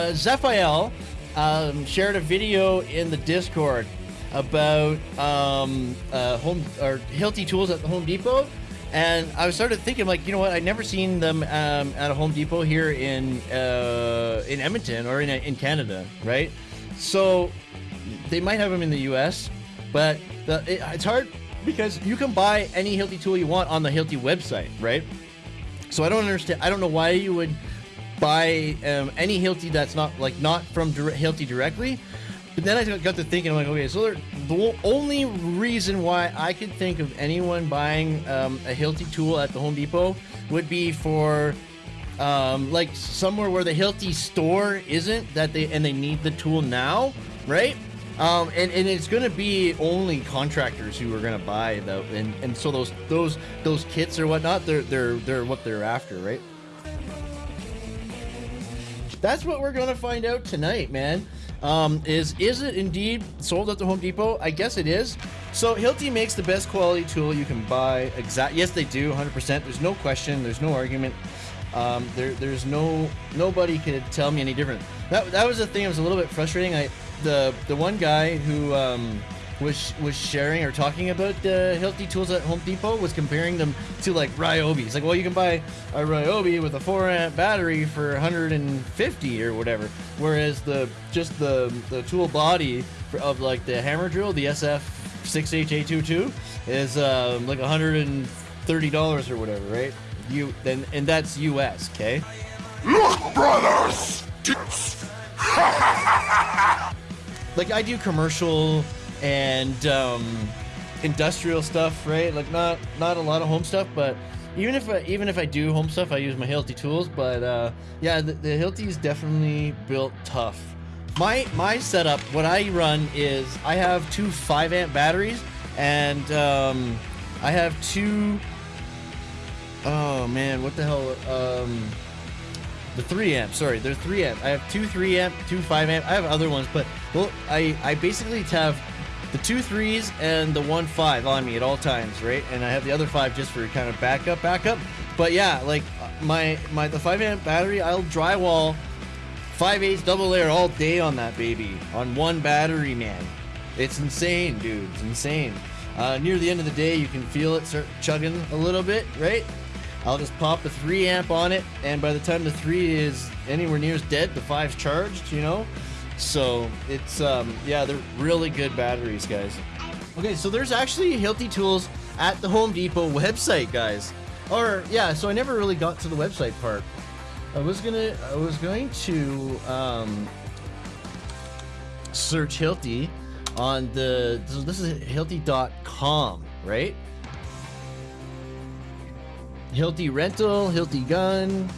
Uh, um, shared a video in the Discord about um, uh, home or Hilti tools at the Home Depot, and I was started thinking like, you know what? I'd never seen them um, at a Home Depot here in uh, in Edmonton or in in Canada, right? So they might have them in the U.S., but the, it, it's hard because you can buy any Hilti tool you want on the Hilti website, right? So I don't understand. I don't know why you would buy um, any Hilti that's not like not from dire- Hilti directly. But then I got to thinking, I'm like, okay, so the only reason why I could think of anyone buying um, a Hilti tool at the Home Depot would be for um, like somewhere where the Hilti store isn't that they and they need the tool now, right? Um, and, and it's gonna be only contractors who are gonna buy the and, and so those those those kits or whatnot they're they're they're what they're after, right? That's what we're gonna find out tonight, man. Um, is is it indeed sold at the Home Depot? I guess it is. So Hilti makes the best quality tool you can buy. Exact. Yes, they do. 100%. There's no question. There's no argument. Um, there, there's no nobody could tell me any different. That that was the thing. It was a little bit frustrating. I the the one guy who um, was was sharing or talking about the Hilti tools at Home Depot was comparing them to like Ryobi. He's like, well, you can buy a Ryobi with a four amp battery for 150 or whatever, whereas the just the the tool body for, of like the hammer drill, the SF 6HA22, is um, like 130 dollars or whatever, right? You then and that's U.S. Okay. Look, brothers! like I do commercial and um, industrial stuff, right? Like not not a lot of home stuff, but even if I, even if I do home stuff, I use my Hilti tools. But uh, yeah, the, the Hilti is definitely built tough. My my setup, what I run is I have two five amp batteries, and um, I have two Oh man, what the hell? Um, the three amp. Sorry, they're three amp. I have two three amp, two five amp. I have other ones, but well, I I basically have the two threes and the one five on me at all times, right? And I have the other five just for kind of backup, backup. But yeah, like my my the five amp battery, I'll drywall five eighths double layer all day on that baby on one battery, man. It's insane, dude. It's insane. Uh, near the end of the day, you can feel it start chugging a little bit, right? I'll just pop the 3 amp on it, and by the time the 3 is anywhere near as dead, the five's charged, you know? So, it's, um, yeah, they're really good batteries, guys. Okay, so there's actually Hilti tools at the Home Depot website, guys. Or, yeah, so I never really got to the website part. I was gonna, I was going to, um, search Hilti on the, so this is Hilti.com, right? Hilti Rental, Hilti Gun.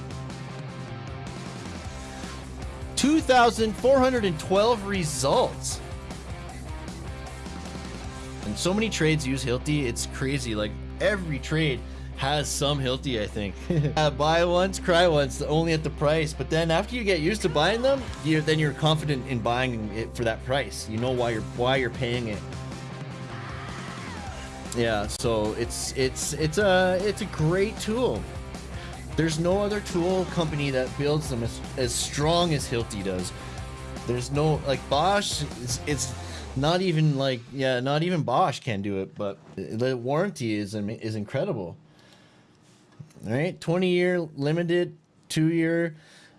2,412 results. And so many trades use Hilti, it's crazy. Like every trade has some Hilti, I think. uh, buy once, cry once, only at the price. But then after you get used to buying them, you then you're confident in buying it for that price. You know why you're why you're paying it. Yeah, so it's it's it's a it's a great tool. There's no other tool company that builds them as, as strong as Hilti does. There's no like Bosch. It's, it's not even like yeah, not even Bosch can do it. But the warranty is is incredible. Right, 20 year limited, two year,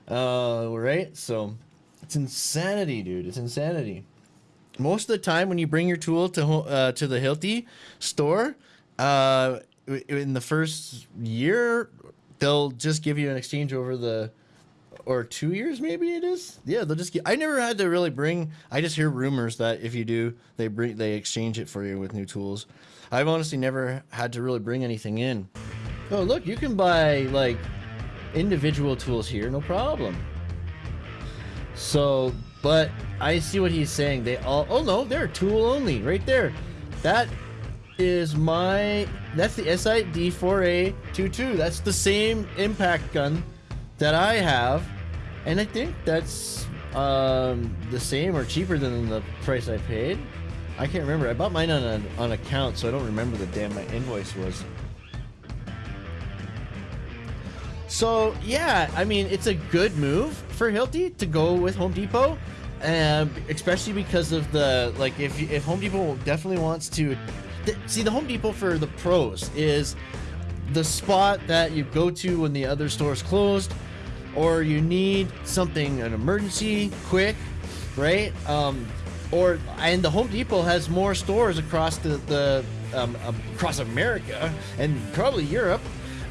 uh, right? So it's insanity, dude. It's insanity most of the time when you bring your tool to uh, to the Hilti store, uh, in the first year, they'll just give you an exchange over the or two years maybe it is yeah they'll just get i never had to really bring i just hear rumors that if you do they bring they exchange it for you with new tools i've honestly never had to really bring anything in oh look you can buy like individual tools here no problem so but I see what he's saying. They all, oh no, they're tool only right there. That is my, that's the SI D4A22. That's the same impact gun that I have. And I think that's um, the same or cheaper than the price I paid. I can't remember. I bought mine on an on account, so I don't remember the damn my invoice was. So yeah, I mean it's a good move for Hilti to go with Home Depot, and especially because of the like if if Home Depot definitely wants to see the Home Depot for the pros is the spot that you go to when the other store's closed or you need something an emergency quick right? Um or and the home depot has more stores across the the um, um, across america and probably europe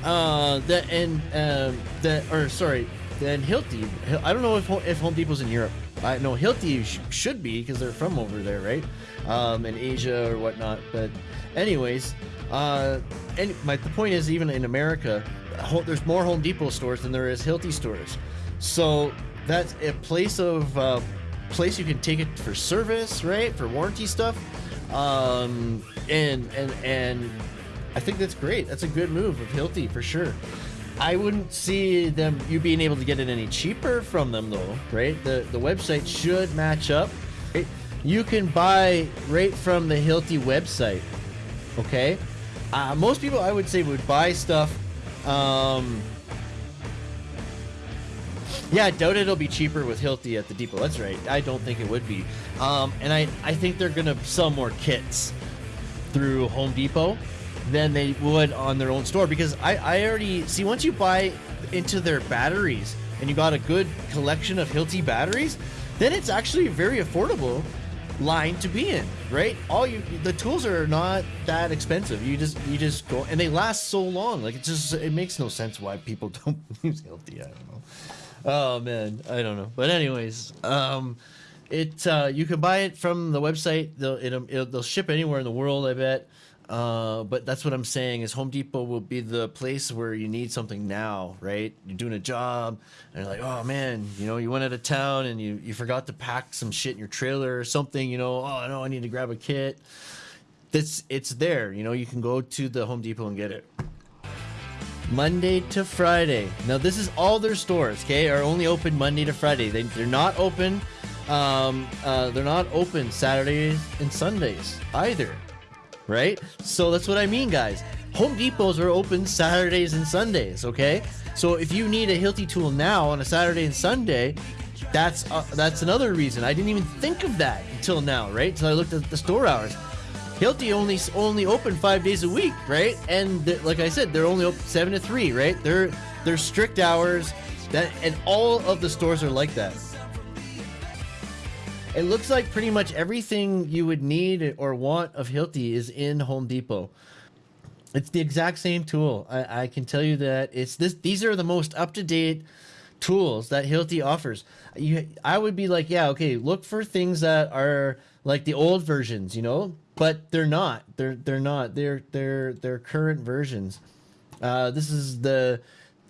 uh that and um that or sorry then hilti i don't know if if home depot's in europe. I know hilti sh- should be because they're from over there right? Um in asia or whatnot but anyways uh and my the point is even in america there's more home depot stores than there is hilti stores. So that's a place of uh, place you can take it for service right? For warranty stuff. Um and and and i think that's great. That's a good move of hilti for sure I wouldn't see them you being able to get it any cheaper from them though, right? The the website should match up. Right? You can buy right from the Hilti website. Okay? Uh, most people I would say would buy stuff um yeah, I doubt it'll be cheaper with Hilti at the depot. That's right. I don't think it would be. Um, and I, I think they're gonna sell more kits through Home Depot than they would on their own store because I, I already see once you buy into their batteries and you got a good collection of Hilti batteries, then it's actually a very affordable line to be in, right? All you the tools are not that expensive. You just you just go and they last so long. Like it just it makes no sense why people don't use Hilti. I don't know. Oh man, I don't know. But anyways, um it uh, you can buy it from the website. They'll it'll, it'll, they'll ship anywhere in the world. I bet. Uh, but that's what I'm saying is Home Depot will be the place where you need something now, right? You're doing a job and you're like, oh man, you know, you went out of town and you, you forgot to pack some shit in your trailer or something, you know, oh no, I need to grab a kit. That's it's there, you know, you can go to the Home Depot and get it. Monday to Friday. Now this is all their stores, okay, are only open Monday to Friday. They, they're not open um, uh, they're not open Saturdays and Sundays either right? So that's what I mean, guys. Home Depots are open Saturdays and Sundays, okay? So if you need a Hilti tool now on a Saturday and Sunday, that's uh, that's another reason. I didn't even think of that until now, right? So I looked at the store hours. Hilti only only open five days a week, right? And like I said, they're only open seven to three, right? They're they're strict hours. That and all of the stores are like that. It looks like pretty much everything you would need or want of Hilti is in Home Depot. It's the exact same tool. I, I can tell you that it's this. These are the most up to date tools that Hilti offers. You, I would be like, yeah, okay, look for things that are like the old versions, you know, but they're not. They're they're not. They're they're they're current versions. Uh, this is the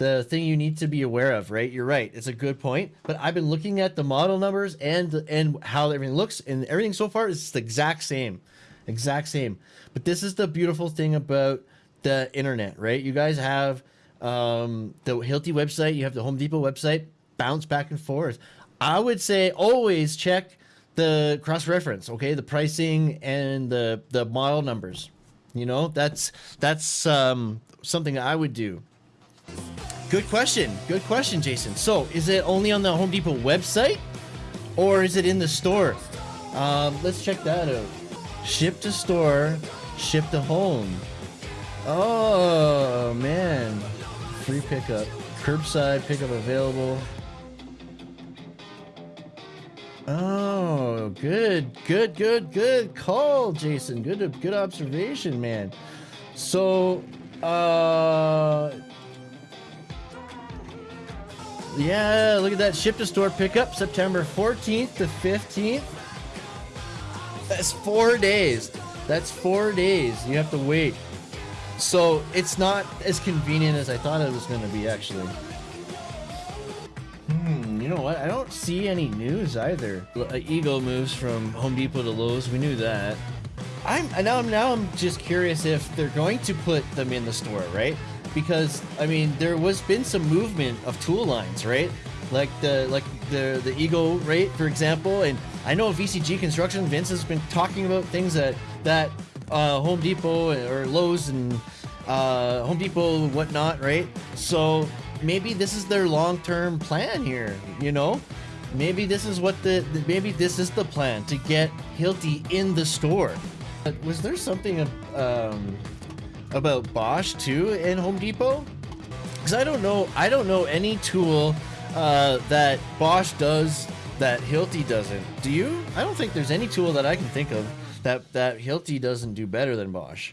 the thing you need to be aware of, right? You're right. It's a good point. But I've been looking at the model numbers and and how everything looks, and everything so far is the exact same, exact same. But this is the beautiful thing about the internet, right? You guys have um, the Hilti website, you have the Home Depot website, bounce back and forth. I would say always check the cross reference, okay? The pricing and the the model numbers. You know, that's that's um, something I would do. Good question. Good question, Jason. So, is it only on the Home Depot website or is it in the store? Um, let's check that out. Ship to store, ship to home. Oh, man. Free pickup. Curbside pickup available. Oh, good, good, good, good call, Jason. Good, good observation, man. So, uh, yeah, look at that. Ship to store pickup September 14th to 15th. That's four days. That's four days. You have to wait. So it's not as convenient as I thought it was going to be, actually. Hmm, you know what? I don't see any news either. Uh, Ego moves from Home Depot to Lowe's. We knew that. I'm now. I'm now. I'm just curious if they're going to put them in the store, right? Because I mean there was been some movement of tool lines, right? Like the like the the Ego rate, for example, and I know VCG Construction Vince has been talking about things that that uh, Home Depot or Lowe's and uh, Home Depot and whatnot, right? So maybe this is their long-term plan here. You know, maybe this is what the maybe this is the plan to get Hilti in the store. Was there something um, about Bosch too in Home Depot? Because I don't know. I don't know any tool uh, that Bosch does that Hilti doesn't. Do you? I don't think there's any tool that I can think of that that Hilti doesn't do better than Bosch.